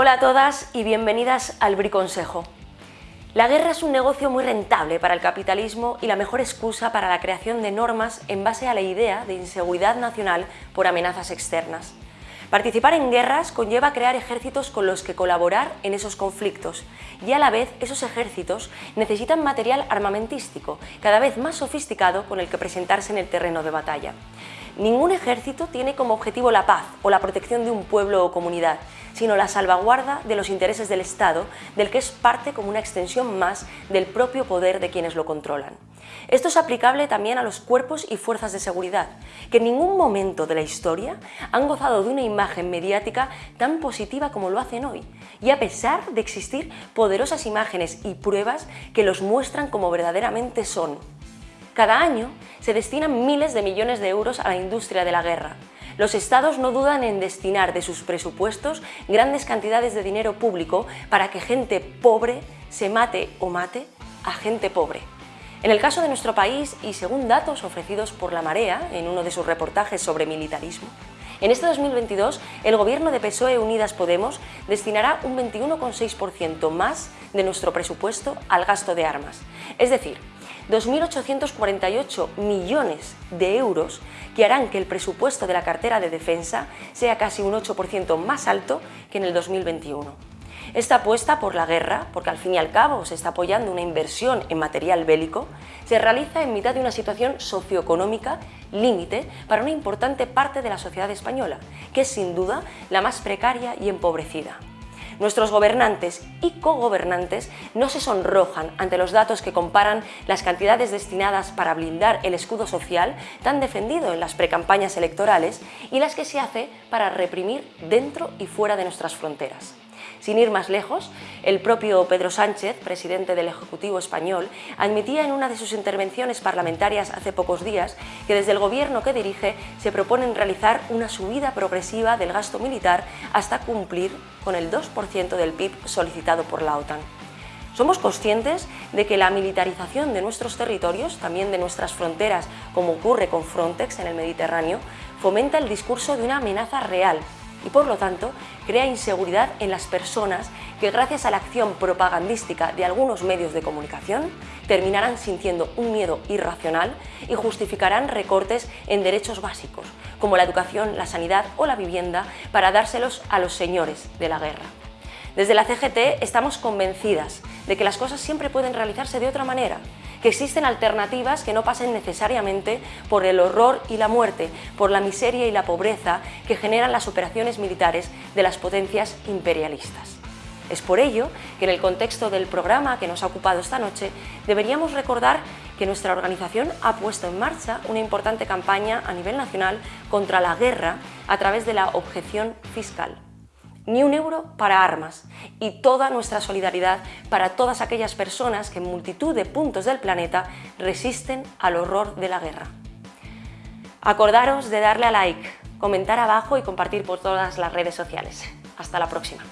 Hola a todas y bienvenidas al Briconsejo. La guerra es un negocio muy rentable para el capitalismo y la mejor excusa para la creación de normas en base a la idea de inseguridad nacional por amenazas externas. Participar en guerras conlleva crear ejércitos con los que colaborar en esos conflictos y a la vez esos ejércitos necesitan material armamentístico cada vez más sofisticado con el que presentarse en el terreno de batalla. Ningún ejército tiene como objetivo la paz o la protección de un pueblo o comunidad, sino la salvaguarda de los intereses del Estado, del que es parte como una extensión más del propio poder de quienes lo controlan. Esto es aplicable también a los cuerpos y fuerzas de seguridad, que en ningún momento de la historia han gozado de una imagen mediática tan positiva como lo hacen hoy, y a pesar de existir poderosas imágenes y pruebas que los muestran como verdaderamente son. Cada año se destinan miles de millones de euros a la industria de la guerra. Los estados no dudan en destinar de sus presupuestos grandes cantidades de dinero público para que gente pobre se mate o mate a gente pobre. En el caso de nuestro país, y según datos ofrecidos por La Marea en uno de sus reportajes sobre militarismo, en este 2022 el gobierno de PSOE Unidas Podemos destinará un 21,6% más de nuestro presupuesto al gasto de armas. Es decir, 2.848 millones de euros que harán que el presupuesto de la cartera de defensa sea casi un 8% más alto que en el 2021. Esta apuesta por la guerra, porque al fin y al cabo se está apoyando una inversión en material bélico, se realiza en mitad de una situación socioeconómica límite para una importante parte de la sociedad española, que es sin duda la más precaria y empobrecida. Nuestros gobernantes y cogobernantes no se sonrojan ante los datos que comparan las cantidades destinadas para blindar el escudo social tan defendido en las precampañas electorales y las que se hace para reprimir dentro y fuera de nuestras fronteras. Sin ir más lejos, el propio Pedro Sánchez, presidente del Ejecutivo español, admitía en una de sus intervenciones parlamentarias hace pocos días que desde el gobierno que dirige se proponen realizar una subida progresiva del gasto militar hasta cumplir con el 2% del PIB solicitado por la OTAN. Somos conscientes de que la militarización de nuestros territorios, también de nuestras fronteras, como ocurre con Frontex en el Mediterráneo, fomenta el discurso de una amenaza real y por lo tanto crea inseguridad en las personas que gracias a la acción propagandística de algunos medios de comunicación terminarán sintiendo un miedo irracional y justificarán recortes en derechos básicos como la educación, la sanidad o la vivienda para dárselos a los señores de la guerra. Desde la CGT estamos convencidas de que las cosas siempre pueden realizarse de otra manera que existen alternativas que no pasen necesariamente por el horror y la muerte, por la miseria y la pobreza que generan las operaciones militares de las potencias imperialistas. Es por ello que en el contexto del programa que nos ha ocupado esta noche deberíamos recordar que nuestra organización ha puesto en marcha una importante campaña a nivel nacional contra la guerra a través de la objeción fiscal ni un euro para armas y toda nuestra solidaridad para todas aquellas personas que en multitud de puntos del planeta resisten al horror de la guerra. Acordaros de darle a like, comentar abajo y compartir por todas las redes sociales. Hasta la próxima.